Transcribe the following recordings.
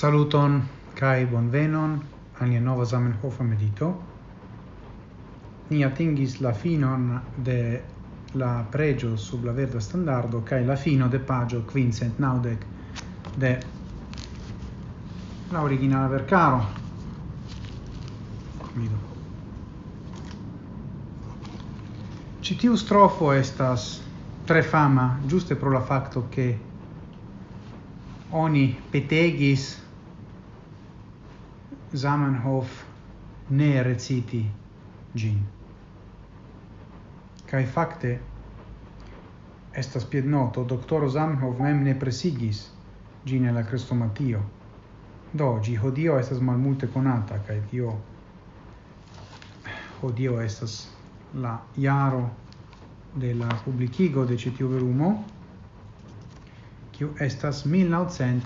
Saluton kai bonvenon al nia nova Zamenhof medito. Ni atingis la finon de la pregio sub la verda standardo kai la fino de pagio quincent naudec de la originale vercaro. Mido. Citiu strofo estas tre fama giuste pro la facto che oni petegis Zamenhof ne reciti gin. Kai fakte, estas piednoto, doktoro Zamenhof mem ne presigis gin la crestomatio. Do, gi hodio estas malmulte conata, kaj tio hodio estas la jaro de la publicigo de citiu verumo, kiu estas 1900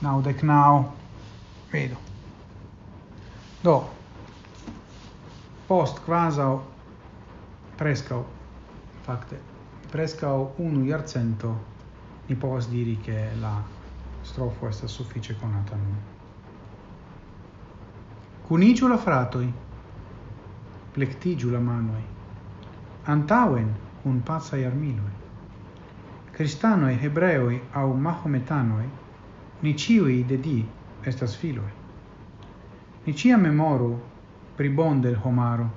naudek nau Vedo. Do, post quasau prescau, facte, prescau unu iarcento ni povas diri che la strofo estas suffice conata nun. Cunigiu la fratoi, plectigiu la manoi, antauen un pazza armiloi. Cristanoi, hebreoi au mahometanoi, ni ciui de di estas filoi. Ni cia memoru pri bon del homaro,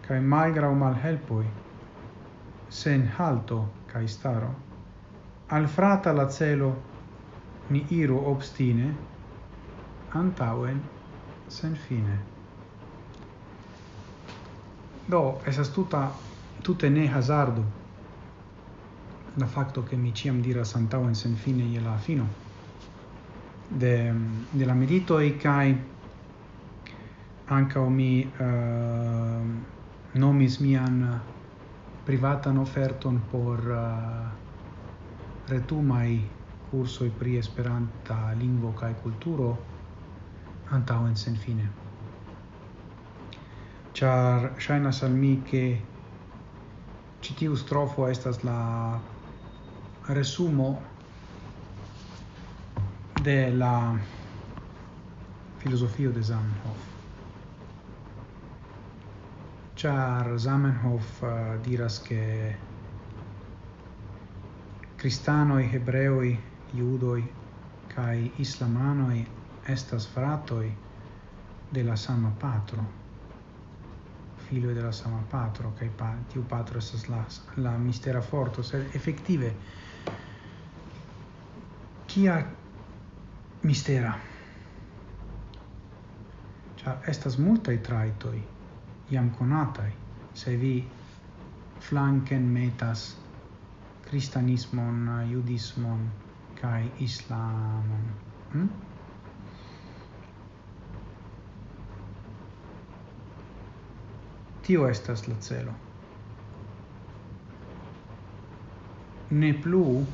cae malgrau malhelpoi, sen halto cae staro. Al frata la celo ni iru obstine, antauen sen fine. Do, esas tuta, tute ne hazardu, la facto che mi ciam diras antauen sen fine e la fino de, de la e cae ankaŭ mi uh, nomis mian privatan offerton por uh, retumai cursoi pri Esperanta lingvo kai culturo antau en sen fine. Char shainas al mi ke citiu strofo estas la resumo de la filosofio de Zamenhof char Zamenhof uh, diras che cristanoi, hebreoi, judoi, kai islamanoi estas fratoi de la sama patro filo de la sama patro kai pa, tiu patro estas la la mistera forto. Se effettive kia mistera? Cioè, estas multai traitoi iam conatai se vi flanken metas cristianismon judismon kai islamon hm? tio estas la celo ne plu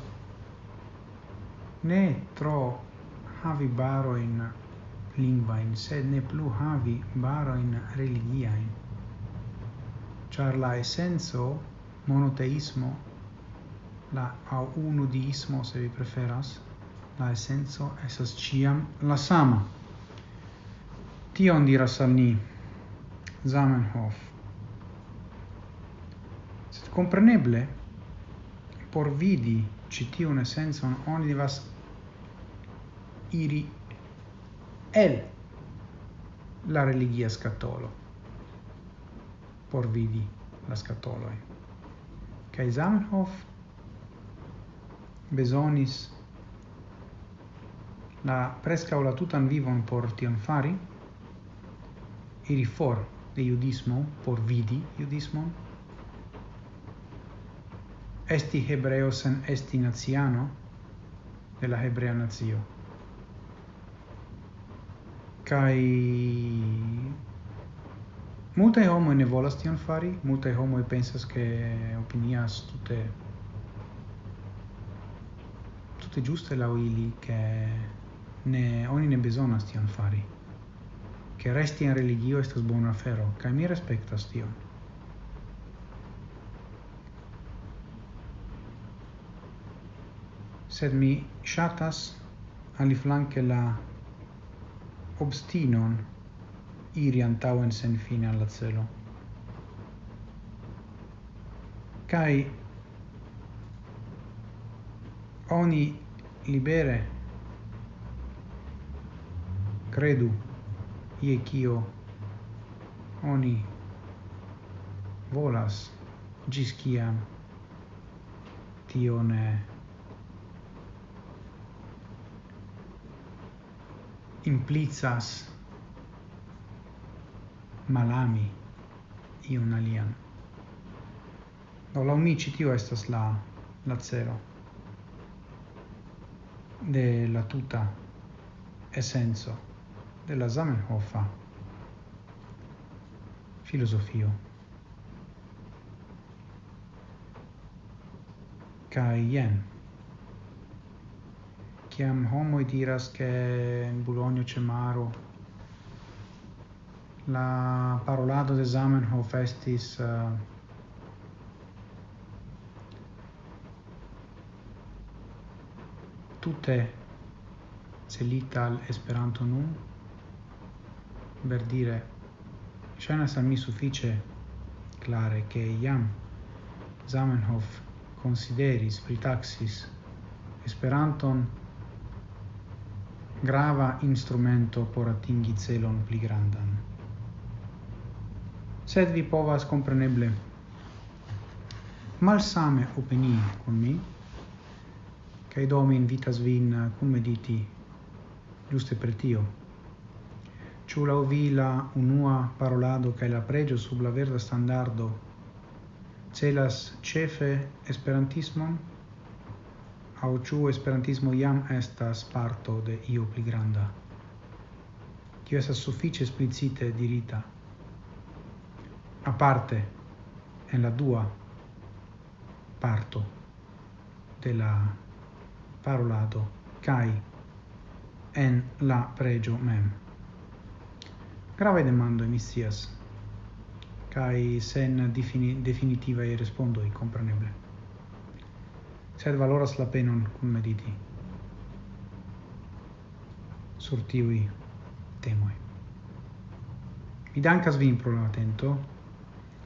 ne tro havi baroin lingvain, sed ne plu havi baroin religiain. Char la essenzo, monoteismo, la au unudiismo, se vi preferas, la essenzo esas ciam la sama. Tion diras al ni Zamenhof. Sed compreneble, por vidi citiun essenzo, oni devas iri el la religia scatolo por vidi la scatoloi. kai Zamenhof besonis la presca la tutan vivon por tion fari, iri for de judismo, por vidi judismon, esti hebreo sen esti naziano de la hebrea nazio kai multe homo ne volas tion fari multe homo pensas ke opinias tutte tutte giuste la ili che ne oni ne bezonas tion fari. Che resti in religio estas bona afero kaj mi respektas tion. Sed mi shatas aliflanke la obstinon iri antauen senfine alla celo. Cai oni libere credu ie cio oni volas gis ciam tio ne implicas malami iun alian. Do la umici tio estas la la zero de la tuta essenzo della Zamenhofa filosofio kai jen kiam homo diras che in Bologna c'è maro, la parolado de Zamenhof estis eh, uh, tutte celita al Esperanto nun, per dire, scena sa mi suffice clare che iam Zamenhof consideris, pritaxis Esperanton grava instrumento por atingi celon pli grandan. Sed vi povas compreneble malsame opinii con mi, cae do mi invitas vin cum mediti giuste per tio. Ciu lau vi la unua parolado cae la pregio sub la verda standardo celas cefe esperantismon? au ciu esperantismo iam estas parto de io pli granda. Kio esas suffice esplicite dirita. Aparte en la dua parto de la parolado kai en la pregio mem. Grave demando emissias kai sen defini definitiva e respondo i compreneble sed valoras la penon cum mediti sur tiui temoi. Mi dankas vin pro la atento.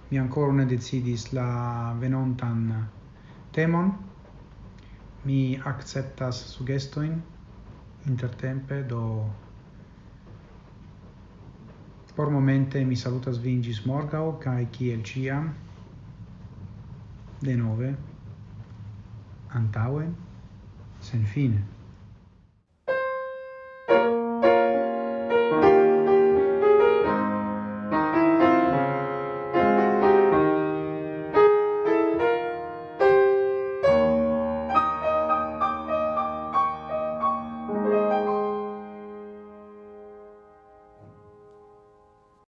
Mi ancora ne decidis la venontan temon. Mi acceptas sugestoin intertempe do por momente mi salutas vin gis morgau kai kiel ciam de nove Antauen, sin fin.